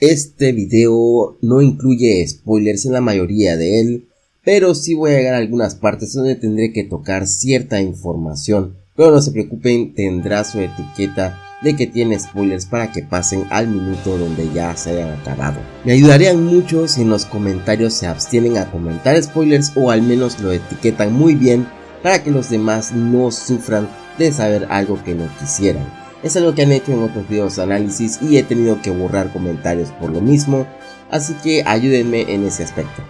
Este video no incluye spoilers en la mayoría de él, pero sí voy a llegar a algunas partes donde tendré que tocar cierta información. Pero no se preocupen, tendrá su etiqueta de que tiene spoilers para que pasen al minuto donde ya se hayan acabado. Me ayudarían mucho si en los comentarios se abstienen a comentar spoilers o al menos lo etiquetan muy bien para que los demás no sufran de saber algo que no quisieran. Es algo que han hecho en otros videos de análisis y he tenido que borrar comentarios por lo mismo, así que ayúdenme en ese aspecto.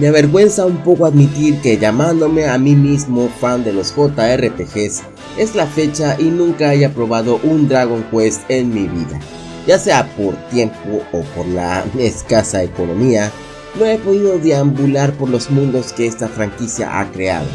Me avergüenza un poco admitir que llamándome a mí mismo fan de los JRPGs es la fecha y nunca haya probado un Dragon Quest en mi vida. Ya sea por tiempo o por la escasa economía, no he podido deambular por los mundos que esta franquicia ha creado.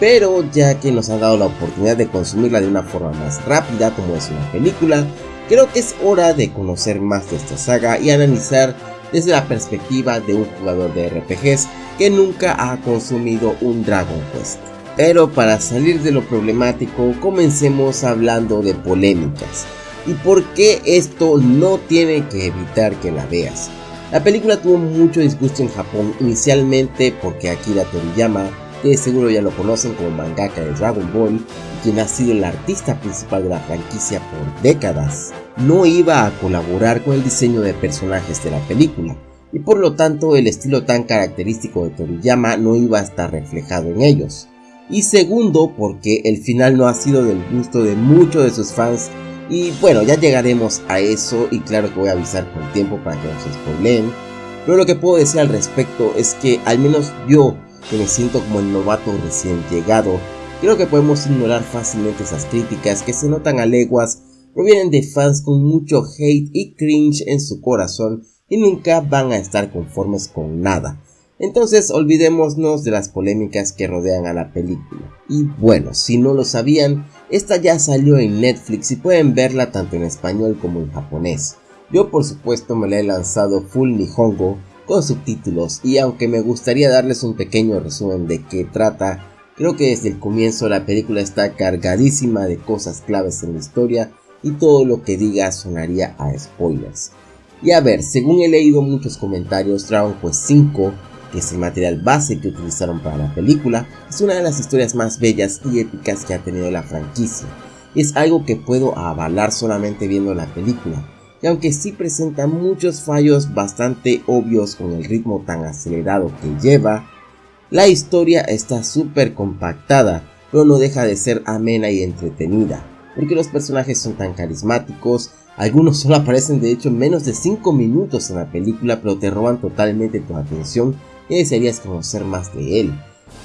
Pero ya que nos han dado la oportunidad de consumirla de una forma más rápida como es una película, creo que es hora de conocer más de esta saga y analizar desde la perspectiva de un jugador de RPGs que nunca ha consumido un Dragon Quest. Pero para salir de lo problemático, comencemos hablando de polémicas. ¿Y por qué esto no tiene que evitar que la veas? La película tuvo mucho disgusto en Japón, inicialmente porque Akira Toriyama, que seguro ya lo conocen como mangaka de Dragon Ball, quien ha sido el artista principal de la franquicia por décadas, no iba a colaborar con el diseño de personajes de la película, y por lo tanto el estilo tan característico de Toriyama no iba a estar reflejado en ellos. Y segundo, porque el final no ha sido del gusto de muchos de sus fans y bueno, ya llegaremos a eso y claro que voy a avisar con tiempo para que no se spoileen. Pero lo que puedo decir al respecto es que al menos yo, que me siento como el novato recién llegado, creo que podemos ignorar fácilmente esas críticas que se notan a leguas, provienen de fans con mucho hate y cringe en su corazón y nunca van a estar conformes con nada. Entonces olvidémonos de las polémicas que rodean a la película. Y bueno, si no lo sabían, esta ya salió en Netflix y pueden verla tanto en español como en japonés. Yo por supuesto me la he lanzado full nihongo con subtítulos y aunque me gustaría darles un pequeño resumen de qué trata, creo que desde el comienzo la película está cargadísima de cosas claves en la historia y todo lo que diga sonaría a spoilers. Y a ver, según he leído muchos comentarios, Dragon Quest 5 que es el material base que utilizaron para la película, es una de las historias más bellas y épicas que ha tenido la franquicia. Es algo que puedo avalar solamente viendo la película, y aunque sí presenta muchos fallos bastante obvios con el ritmo tan acelerado que lleva, la historia está súper compactada, pero no deja de ser amena y entretenida, porque los personajes son tan carismáticos, algunos solo aparecen de hecho menos de 5 minutos en la película pero te roban totalmente tu atención y desearías conocer más de él.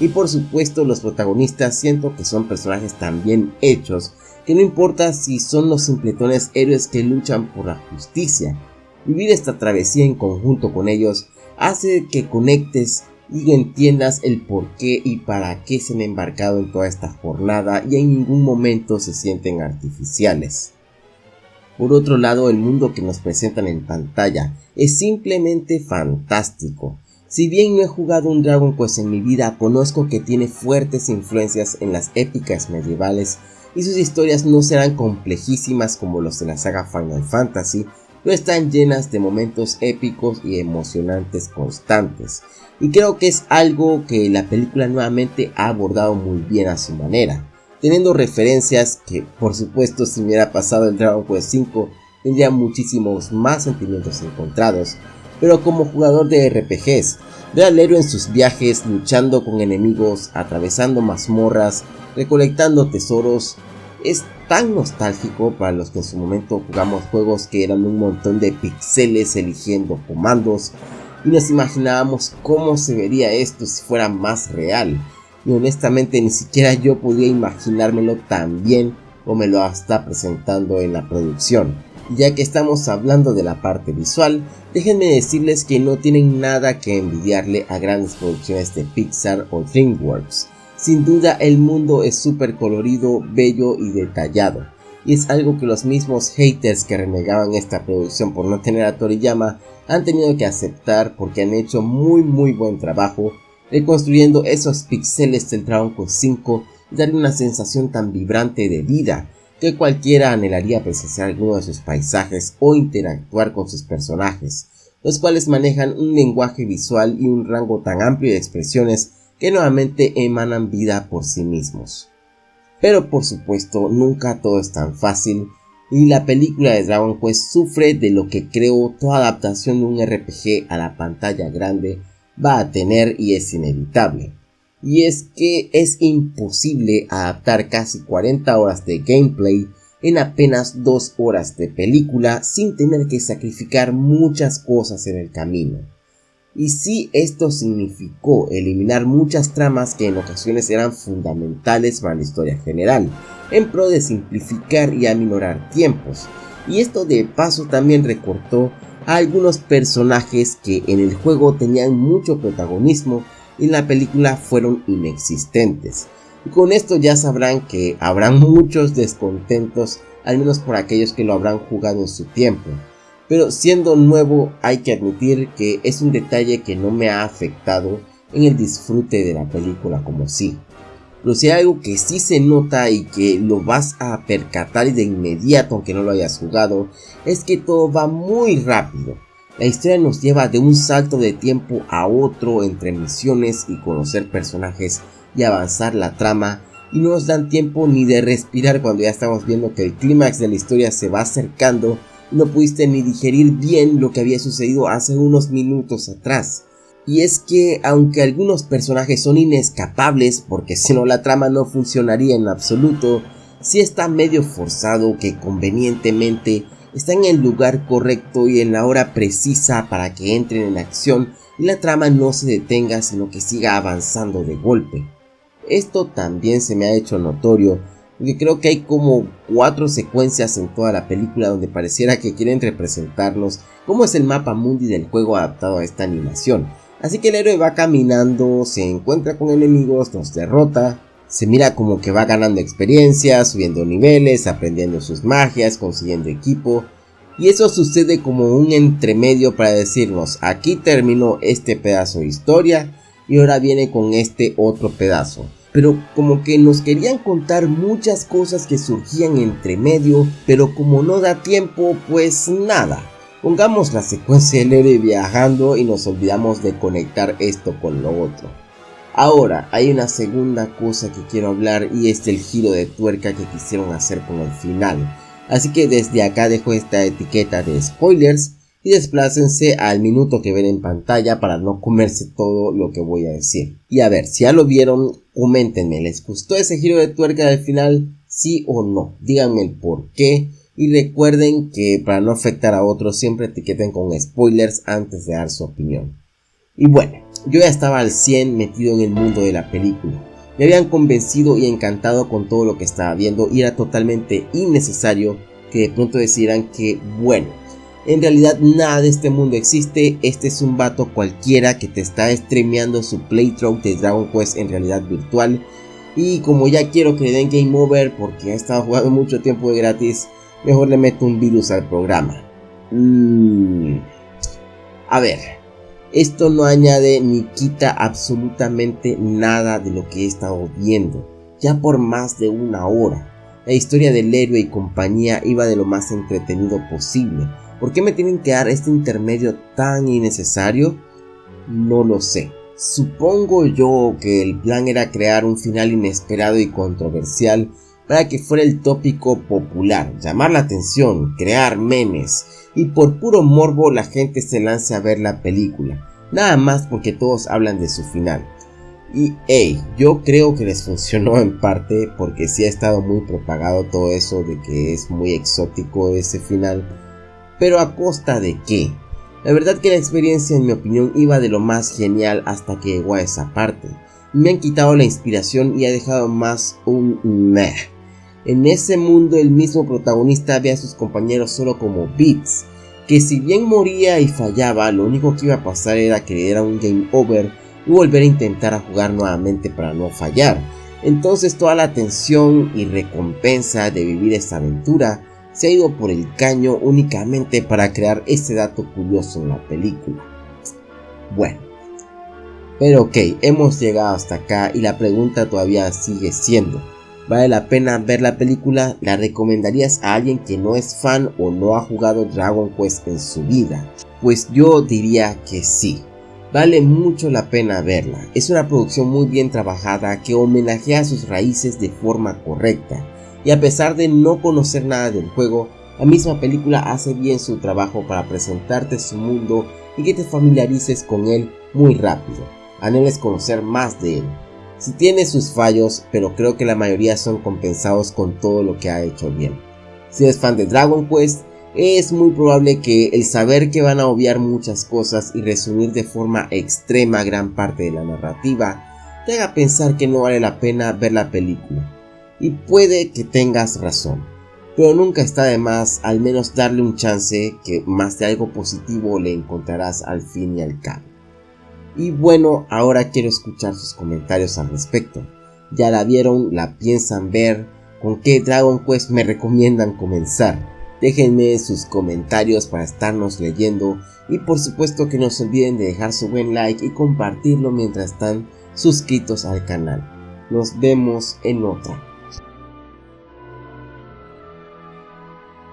Y por supuesto los protagonistas siento que son personajes tan bien hechos que no importa si son los simpletones héroes que luchan por la justicia. Vivir esta travesía en conjunto con ellos hace que conectes y entiendas el por qué y para qué se han embarcado en toda esta jornada y en ningún momento se sienten artificiales. Por otro lado, el mundo que nos presentan en pantalla es simplemente fantástico. Si bien no he jugado un Dragon Quest en mi vida, conozco que tiene fuertes influencias en las épicas medievales y sus historias no serán complejísimas como los de la saga Final Fantasy, pero están llenas de momentos épicos y emocionantes constantes. Y creo que es algo que la película nuevamente ha abordado muy bien a su manera, teniendo referencias que por supuesto si hubiera pasado el Dragon Quest 5 tendría muchísimos más sentimientos encontrados, pero como jugador de RPGs, ver al en sus viajes luchando con enemigos, atravesando mazmorras, recolectando tesoros, es tan nostálgico para los que en su momento jugamos juegos que eran un montón de pixeles eligiendo comandos y nos imaginábamos cómo se vería esto si fuera más real. Y honestamente ni siquiera yo podía imaginármelo tan bien como me lo está presentando en la producción. Ya que estamos hablando de la parte visual, déjenme decirles que no tienen nada que envidiarle a grandes producciones de Pixar o DreamWorks. Sin duda el mundo es súper colorido, bello y detallado. Y es algo que los mismos haters que renegaban esta producción por no tener a Toriyama han tenido que aceptar porque han hecho muy muy buen trabajo reconstruyendo esos píxeles del Dragon Quest 5 y darle una sensación tan vibrante de vida que cualquiera anhelaría presenciar alguno de sus paisajes o interactuar con sus personajes, los cuales manejan un lenguaje visual y un rango tan amplio de expresiones que nuevamente emanan vida por sí mismos. Pero por supuesto, nunca todo es tan fácil y la película de Dragon Quest sufre de lo que creo toda adaptación de un RPG a la pantalla grande va a tener y es inevitable. Y es que es imposible adaptar casi 40 horas de gameplay en apenas 2 horas de película sin tener que sacrificar muchas cosas en el camino. Y si esto significó eliminar muchas tramas que en ocasiones eran fundamentales para la historia general, en pro de simplificar y aminorar tiempos. Y esto de paso también recortó a algunos personajes que en el juego tenían mucho protagonismo en la película fueron inexistentes. Y con esto ya sabrán que habrán muchos descontentos, al menos por aquellos que lo habrán jugado en su tiempo. Pero siendo nuevo hay que admitir que es un detalle que no me ha afectado en el disfrute de la película como sí. Pero si hay algo que sí se nota y que lo vas a percatar de inmediato aunque no lo hayas jugado, es que todo va muy rápido. La historia nos lleva de un salto de tiempo a otro entre misiones y conocer personajes y avanzar la trama y no nos dan tiempo ni de respirar cuando ya estamos viendo que el clímax de la historia se va acercando y no pudiste ni digerir bien lo que había sucedido hace unos minutos atrás. Y es que aunque algunos personajes son inescapables porque si no la trama no funcionaría en absoluto, si está medio forzado que convenientemente está en el lugar correcto y en la hora precisa para que entren en acción y la trama no se detenga sino que siga avanzando de golpe. Esto también se me ha hecho notorio porque creo que hay como cuatro secuencias en toda la película donde pareciera que quieren representarnos cómo es el mapa mundi del juego adaptado a esta animación. Así que el héroe va caminando, se encuentra con enemigos, los derrota, se mira como que va ganando experiencia, subiendo niveles, aprendiendo sus magias, consiguiendo equipo. Y eso sucede como un entremedio para decirnos, aquí terminó este pedazo de historia y ahora viene con este otro pedazo. Pero como que nos querían contar muchas cosas que surgían entre medio, pero como no da tiempo, pues nada. Pongamos la secuencia del héroe viajando y nos olvidamos de conectar esto con lo otro. Ahora, hay una segunda cosa que quiero hablar y es el giro de tuerca que quisieron hacer con el final. Así que desde acá dejo esta etiqueta de spoilers y desplácense al minuto que ven en pantalla para no comerse todo lo que voy a decir. Y a ver, si ya lo vieron, coméntenme, ¿les gustó ese giro de tuerca del final? Sí o no, díganme el por qué. Y recuerden que para no afectar a otros siempre etiqueten con spoilers antes de dar su opinión. Y bueno, yo ya estaba al 100 metido en el mundo de la película. Me habían convencido y encantado con todo lo que estaba viendo y era totalmente innecesario que de pronto decidieran que, bueno, en realidad nada de este mundo existe, este es un vato cualquiera que te está streameando su playthrough de Dragon Quest en realidad virtual. Y como ya quiero que le den game over porque ha estado jugando mucho tiempo de gratis, mejor le meto un virus al programa. Mm. A ver, esto no añade ni quita absolutamente nada de lo que he estado viendo, ya por más de una hora. La historia del héroe y compañía iba de lo más entretenido posible. ¿Por qué me tienen que dar este intermedio tan innecesario? No lo sé. Supongo yo que el plan era crear un final inesperado y controversial para que fuera el tópico popular, llamar la atención, crear memes y por puro morbo la gente se lance a ver la película, nada más porque todos hablan de su final. Y hey, yo creo que les funcionó en parte porque sí ha estado muy propagado todo eso de que es muy exótico ese final, pero a costa de qué? La verdad que la experiencia en mi opinión iba de lo más genial hasta que llegó a esa parte. Me han quitado la inspiración y ha dejado más un meh. En ese mundo el mismo protagonista ve a sus compañeros solo como bits, que si bien moría y fallaba, lo único que iba a pasar era que diera un game over y volver a intentar a jugar nuevamente para no fallar. Entonces toda la tensión y recompensa de vivir esta aventura se ha ido por el caño únicamente para crear este dato curioso en la película. Bueno, Pero ok, hemos llegado hasta acá y la pregunta todavía sigue siendo, ¿vale la pena ver la película? ¿La recomendarías a alguien que no es fan o no ha jugado Dragon Quest en su vida? Pues yo diría que sí. Vale mucho la pena verla, es una producción muy bien trabajada que homenajea sus raíces de forma correcta y a pesar de no conocer nada del juego, la misma película hace bien su trabajo para presentarte su mundo y que te familiarices con él muy rápido, anheles conocer más de él. Si tiene sus fallos, pero creo que la mayoría son compensados con todo lo que ha hecho bien. Si eres fan de Dragon Quest, es muy probable que el saber que van a obviar muchas cosas y resumir de forma extrema gran parte de la narrativa te haga pensar que no vale la pena ver la película. Y puede que tengas razón, pero nunca está de más al menos darle un chance que más de algo positivo le encontrarás al fin y al cabo. Y bueno, ahora quiero escuchar sus comentarios al respecto. ¿Ya la vieron? ¿La piensan ver? ¿Con qué Dragon Quest me recomiendan comenzar? Déjenme sus comentarios para estarnos leyendo y por supuesto que no se olviden de dejar su buen like y compartirlo mientras están suscritos al canal. Nos vemos en otra.